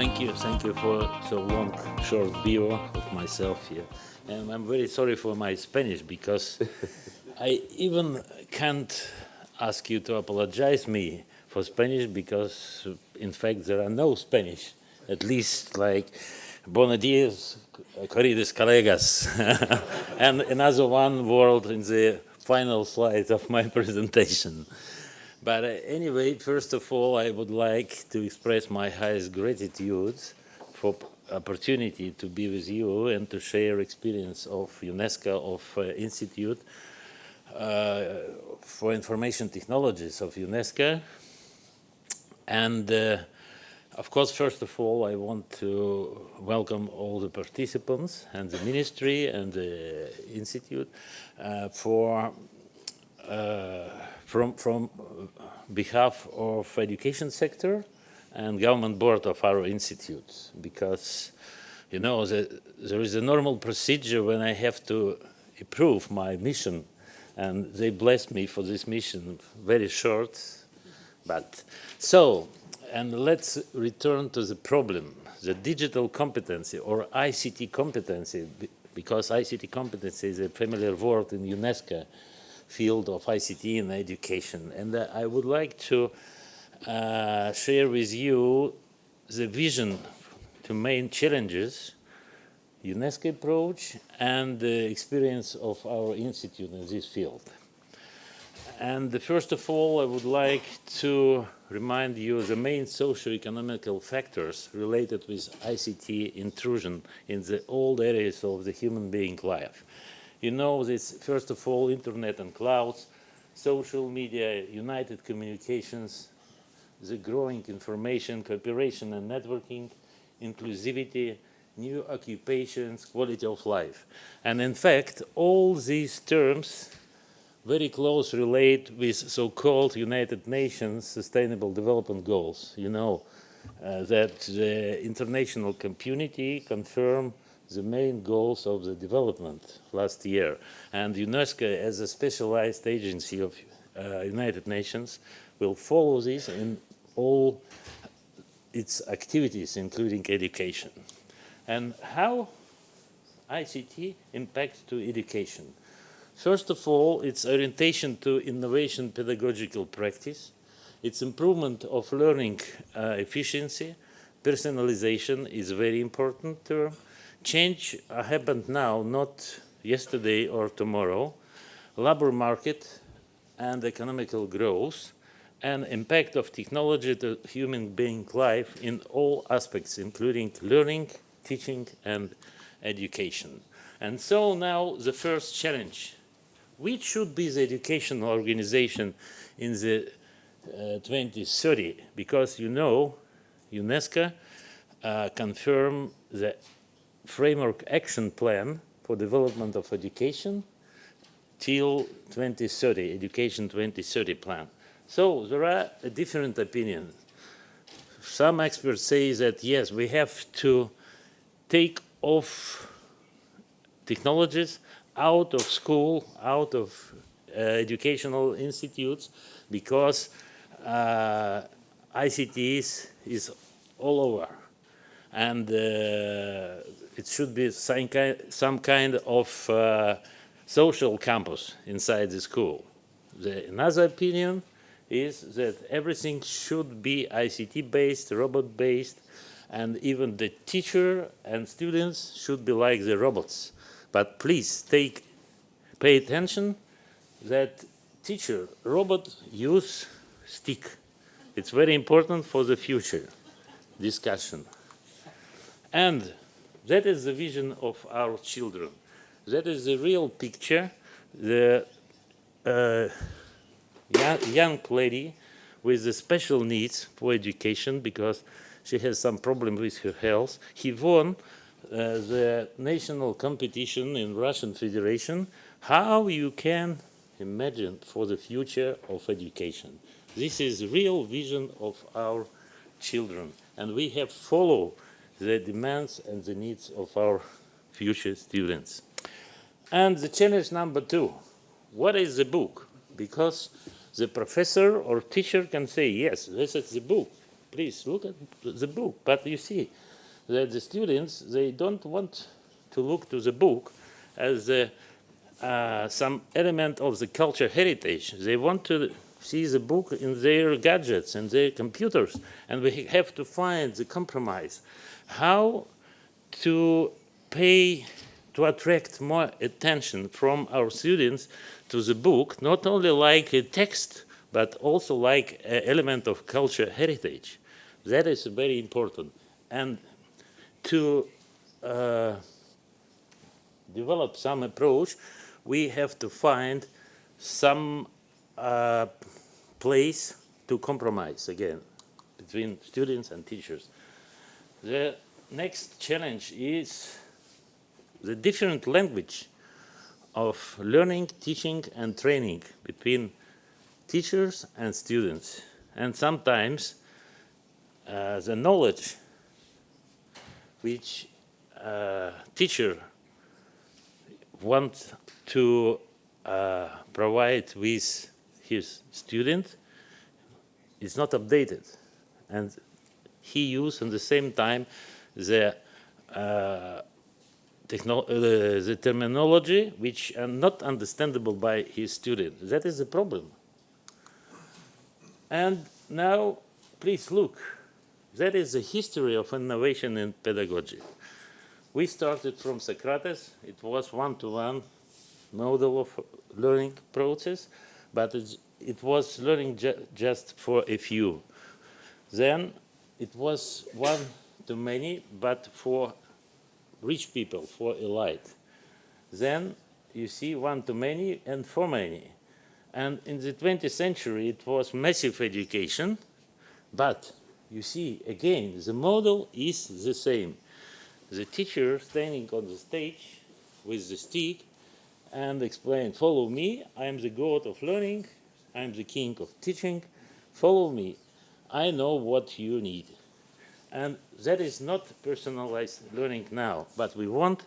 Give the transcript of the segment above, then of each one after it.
Thank you, thank you for so long, short bio of myself here. And I'm very sorry for my Spanish because I even can't ask you to apologize me for Spanish because in fact there are no Spanish, at least like Buenos dias, queridos colegas, and another one word in the final slide of my presentation. But uh, anyway, first of all, I would like to express my highest gratitude for opportunity to be with you and to share experience of UNESCO of uh, Institute uh, for Information Technologies of UNESCO. And uh, of course, first of all, I want to welcome all the participants and the ministry and the institute uh, for uh, from, from uh, behalf of education sector and government board of our institute because you know the, there is a normal procedure when I have to approve my mission and they blessed me for this mission very short but so and let's return to the problem the digital competency or ICT competency because ICT competency is a familiar word in UNESCO field of ICT in education. And uh, I would like to uh, share with you the vision to main challenges, UNESCO approach, and the experience of our institute in this field. And first of all, I would like to remind you the main socio-economical factors related with ICT intrusion in the old areas of the human being life. You know this, first of all, internet and clouds, social media, united communications, the growing information, cooperation and networking, inclusivity, new occupations, quality of life. And in fact, all these terms very close relate with so-called United Nations Sustainable Development Goals. You know uh, that the international community confirmed the main goals of the development last year. And UNESCO, as a specialized agency of uh, United Nations, will follow this in all its activities, including education. And how ICT impacts to education? First of all, its orientation to innovation pedagogical practice, its improvement of learning uh, efficiency, personalization is a very important term, Change happened now, not yesterday or tomorrow. Labor market and economical growth and impact of technology to human being life in all aspects, including learning, teaching, and education. And so now the first challenge. Which should be the educational organization in the uh, 2030? Because you know, UNESCO uh, confirmed the framework action plan for development of education till 2030, Education 2030 plan. So there are different opinions. Some experts say that yes, we have to take off technologies out of school, out of uh, educational institutes, because uh, ICT is, is all over. And uh, it should be some kind, some kind of uh, social campus inside the school. The, another opinion is that everything should be ICT-based, robot-based, and even the teacher and students should be like the robots. But please take, pay attention that teacher, robot use stick. It's very important for the future discussion. And that is the vision of our children. That is the real picture. The uh, young, lady with the special needs for education because she has some problem with her health. He won uh, the national competition in Russian Federation. How you can imagine for the future of education. This is real vision of our children and we have follow the demands and the needs of our future students. And the challenge number two, what is the book? Because the professor or teacher can say, yes, this is the book, please look at the book. But you see that the students, they don't want to look to the book as a, uh, some element of the culture heritage. They want to see the book in their gadgets and their computers. And we have to find the compromise. How to pay, to attract more attention from our students to the book, not only like a text, but also like an element of culture heritage. That is very important. And to uh, develop some approach, we have to find some uh, place to compromise again between students and teachers. The next challenge is the different language of learning, teaching and training between teachers and students. And sometimes uh, the knowledge which uh, teacher wants to uh, provide with his student is not updated. And he used at the same time the, uh, techno uh, the terminology which are not understandable by his student. That is the problem. And now, please look, that is the history of innovation in pedagogy. We started from Socrates, it was one-to-one -one model of learning process, but it was learning ju just for a few. Then it was one to many, but for rich people, for elite. Then you see one to many and for many. And in the 20th century, it was massive education, but you see, again, the model is the same. The teacher standing on the stage with the stick and explain, follow me, I am the god of learning, I am the king of teaching, follow me, I know what you need. And that is not personalized learning now, but we want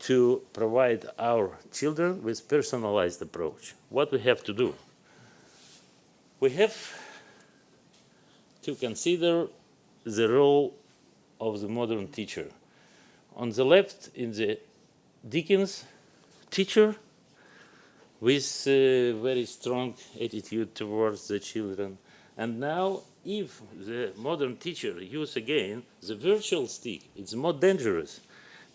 to provide our children with personalized approach. What we have to do? We have to consider the role of the modern teacher. On the left, in the Dickens teacher, with very strong attitude towards the children. And now, if the modern teacher use again the virtual stick, it's more dangerous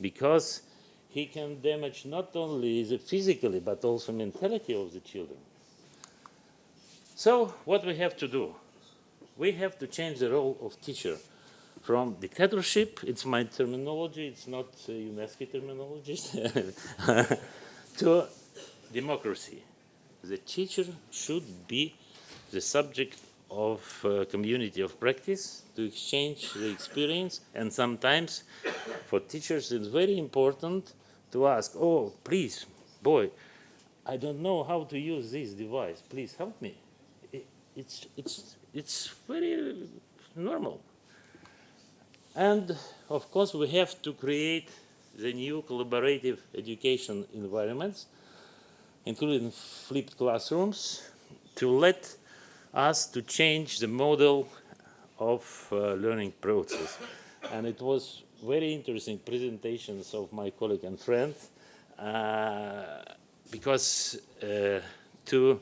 because he can damage not only the physically but also mentality of the children. So what we have to do? We have to change the role of teacher from dictatorship, it's my terminology, it's not uh, UNESCO terminology, to democracy. The teacher should be the subject of uh, community of practice to exchange the experience and sometimes for teachers it's very important to ask, oh, please, boy, I don't know how to use this device, please help me. It, it's, it's, it's very normal. And of course we have to create the new collaborative education environments including flipped classrooms, to let us to change the model of uh, learning process. And it was very interesting presentations of my colleague and friend uh, because uh, to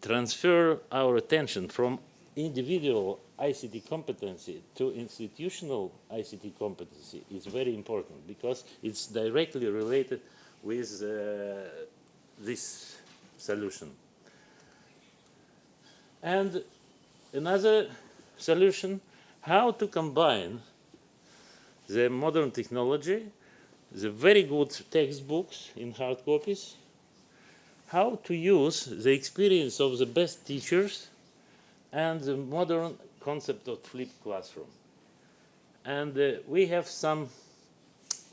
transfer our attention from individual ICT competency to institutional ICT competency is very important because it's directly related with uh, this solution. And another solution, how to combine the modern technology, the very good textbooks in hard copies, how to use the experience of the best teachers and the modern concept of flipped classroom. And uh, we have some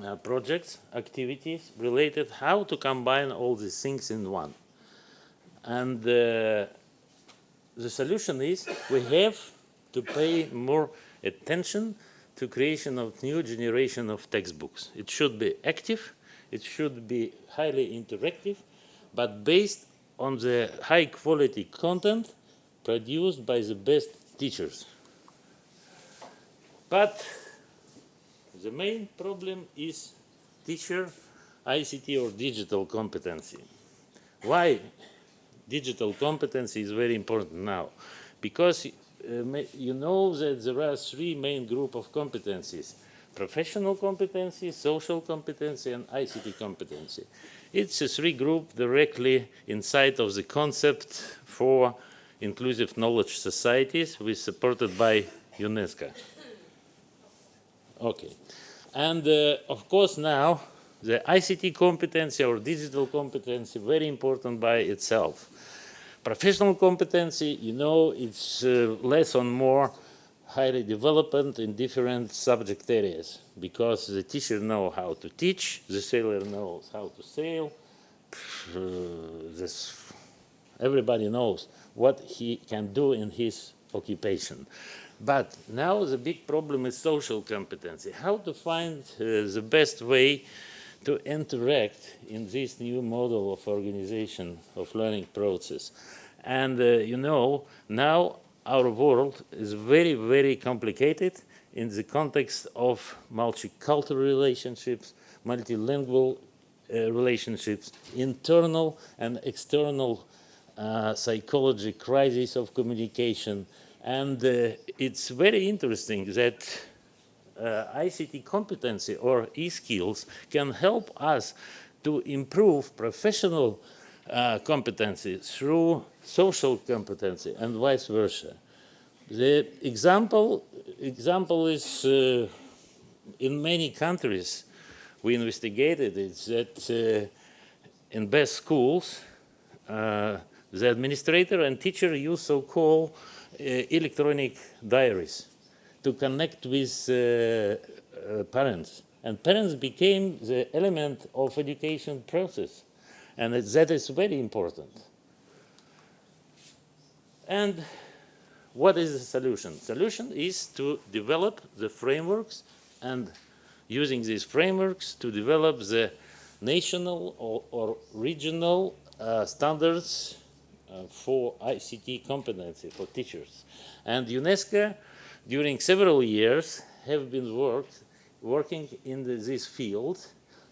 uh, projects, activities related how to combine all these things in one. And uh, the solution is we have to pay more attention to creation of new generation of textbooks. It should be active, it should be highly interactive, but based on the high quality content produced by the best teachers. But the main problem is teacher ICT or digital competency. Why digital competency is very important now? Because uh, you know that there are three main group of competencies professional competency, social competency, and ICT competency. It's a three group directly inside of the concept for inclusive knowledge societies, which supported by UNESCO. Okay. And uh, of course now, the ICT competency or digital competency, very important by itself. Professional competency, you know, it's uh, less or more highly developed in different subject areas because the teacher knows how to teach, the sailor knows how to sail, uh, this, everybody knows what he can do in his occupation. But now the big problem is social competency, how to find uh, the best way to interact in this new model of organization of learning process. And uh, you know, now our world is very, very complicated in the context of multicultural relationships, multilingual uh, relationships, internal and external uh, psychology crisis of communication. And uh, it's very interesting that uh, ICT competency or e-skills can help us to improve professional uh, competency through social competency and vice versa. The example, example is uh, in many countries we investigated is that in best schools the administrator and teacher use so-called uh, electronic diaries to connect with uh, uh, parents and parents became the element of education process and that is very important. And what is the solution? Solution is to develop the frameworks and using these frameworks to develop the national or, or regional uh, standards Uh, for ICT competency for teachers. And UNESCO, during several years, have been worked, working in the, this field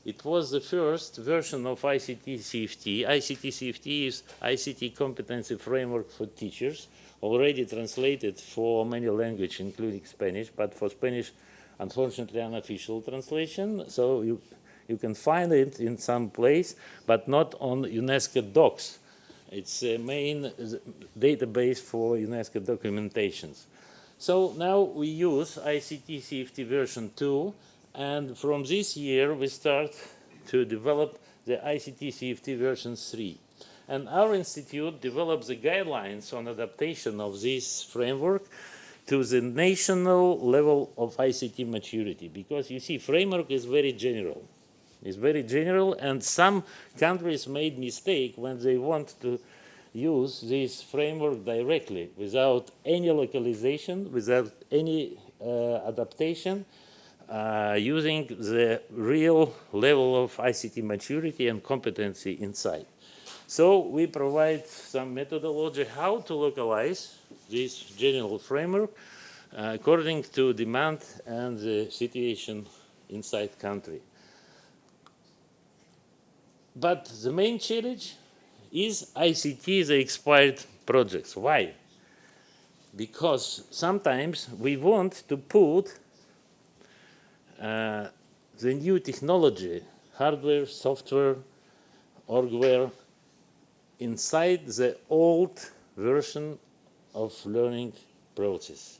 it was the first version of ICT CFT. ICT CFT is ICT Competency Framework for Teachers, already translated for many languages, including Spanish, but for Spanish, unfortunately, unofficial translation. So you, you can find it in some place, but not on UNESCO docs. It's a main database for UNESCO documentations. So now we use ICT CFT version 2 and from this year, we start to develop the ICT CFT version 3. And our institute develops the guidelines on adaptation of this framework to the national level of ICT maturity. Because you see, framework is very general. It's very general, and some countries made mistake when they want to use this framework directly without any localization, without any uh, adaptation, uh, using the real level of ICT maturity and competency inside. So we provide some methodology how to localize this general framework uh, according to demand and the situation inside country. But the main challenge is ICT, the expired projects. Why? Because sometimes we want to put uh, the new technology, hardware, software, orgware, inside the old version of learning process.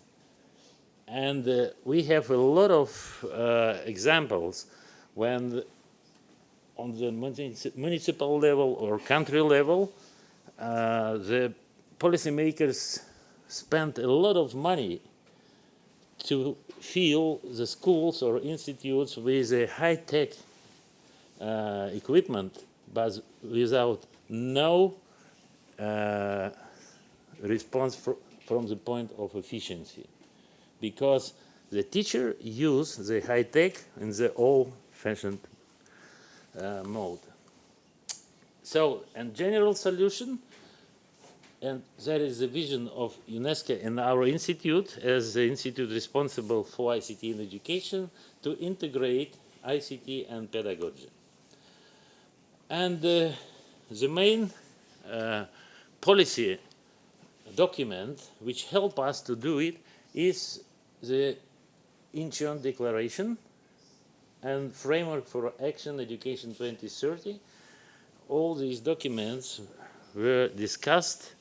And uh, we have a lot of uh, examples when on the municipal level or country level, uh, the policymakers spent a lot of money to fill the schools or institutes with a high-tech uh, equipment, but without no uh, response fr from the point of efficiency. Because the teacher use the high-tech in the old-fashioned mode. So, and general solution, and that is the vision of UNESCO and our institute as the institute responsible for ICT in education to integrate ICT and pedagogy. And uh, the main uh, policy document which help us to do it is the Incheon Declaration and Framework for Action Education 2030. All these documents were discussed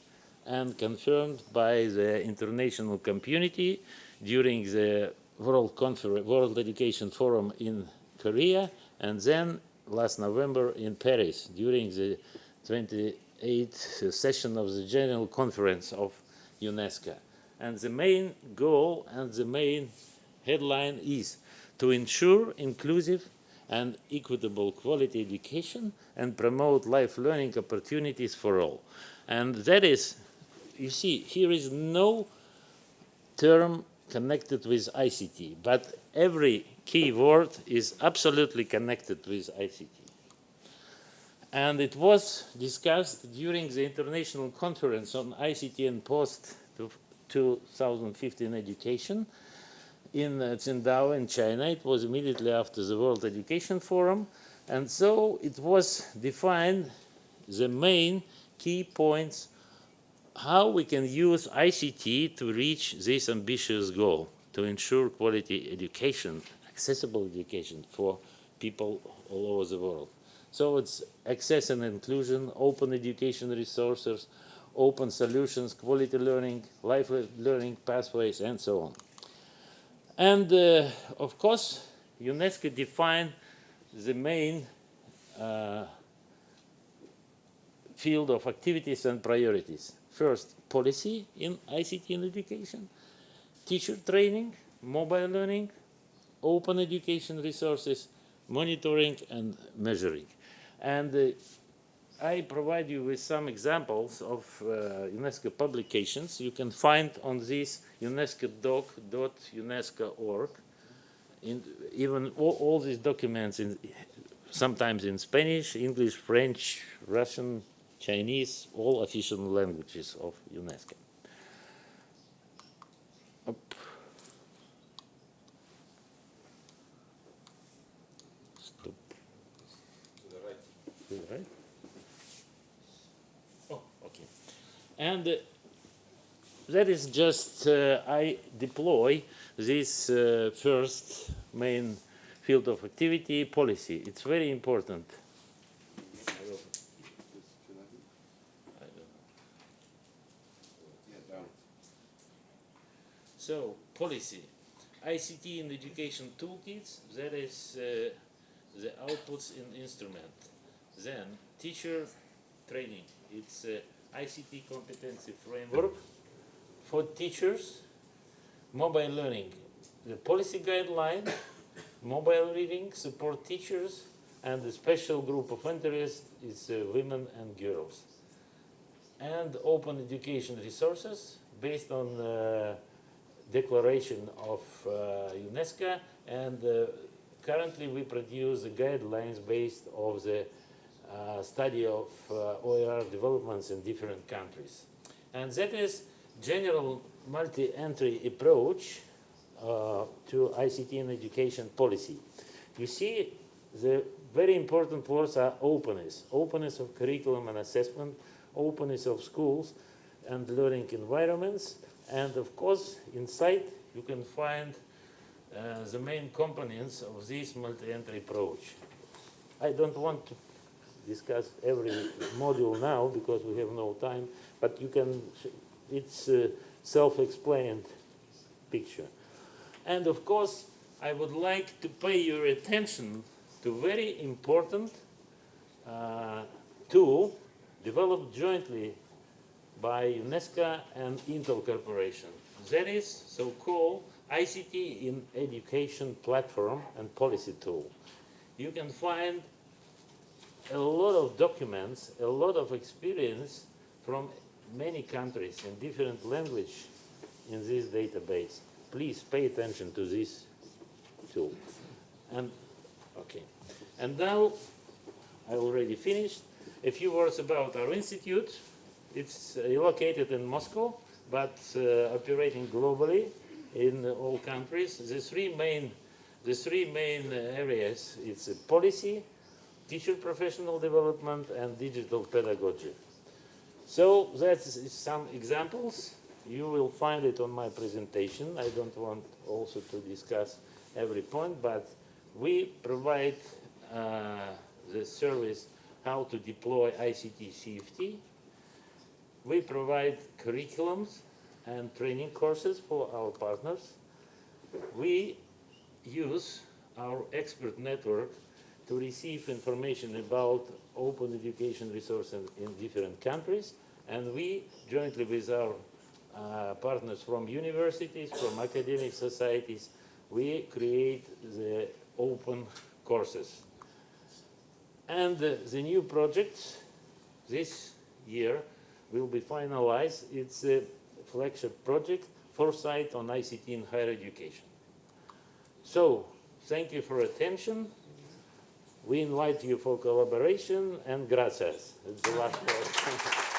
and confirmed by the international community during the World, World Education Forum in Korea and then last November in Paris during the 28th session of the General Conference of UNESCO. And the main goal and the main headline is to ensure inclusive and equitable quality education and promote life learning opportunities for all. And that is, you see, here is no term connected with ICT, but every key word is absolutely connected with ICT. And it was discussed during the International Conference on ICT and Post-2015 Education in uh, Qingdao in China. It was immediately after the World Education Forum. And so it was defined the main key points how we can use ICT to reach this ambitious goal, to ensure quality education, accessible education for people all over the world. So it's access and inclusion, open education resources, open solutions, quality learning, life learning pathways, and so on. And uh, of course, UNESCO defined the main uh, field of activities and priorities. First, policy in ICT and education, teacher training, mobile learning, open education resources, monitoring and measuring. And uh, I provide you with some examples of uh, UNESCO publications. You can find on this unescodoc.unesco.org. Even all, all, these documents, in, sometimes in Spanish, English, French, Russian, Chinese, all official languages of UNESCO. right? Oh, okay. And uh, that is just, uh, I deploy this uh, first main field of activity, policy. It's very important. So, policy. ICT in education toolkits, that is uh, the outputs in instrument. Then teacher training. It's a ICT competency framework for teachers, mobile learning, the policy guideline, mobile reading, support teachers, and the special group of interest is uh, women and girls. And open education resources based on uh, declaration of uh, UNESCO and uh, currently we produce the guidelines based of the uh, study of uh, OER developments in different countries. And that is general multi-entry approach uh, to ICT and education policy. You see, the very important words are openness, openness of curriculum and assessment, openness of schools and learning environments, and of course, inside you can find uh, the main components of this multi-entry approach. I don't want to discuss every module now because we have no time, but you can, it's a self-explained picture. And of course, I would like to pay your attention to very important uh, tool developed jointly by UNESCO and Intel Corporation. That is so-called ICT in Education Platform and Policy Tool. You can find a lot of documents, a lot of experience from many countries in different language in this database. Please pay attention to this tool. And okay, and now I already finished. A few words about our institute. It's uh, located in Moscow, but uh, operating globally in all countries. The three main, the three main uh, areas, it's policy, teacher professional development, and digital pedagogy. So that's some examples. You will find it on my presentation. I don't want also to discuss every point, but we provide uh, the service how to deploy ICT CFT. We provide curriculums and training courses for our partners. We use our expert network to receive information about open education resources in different countries, and we, jointly with our uh, partners from universities, from academic societies, we create the open courses. And uh, the new project this year will be finalized. It's a flagship project, Foresight on ICT in higher education. So, thank you for attention. We invite you for collaboration and gracias. It's the last word.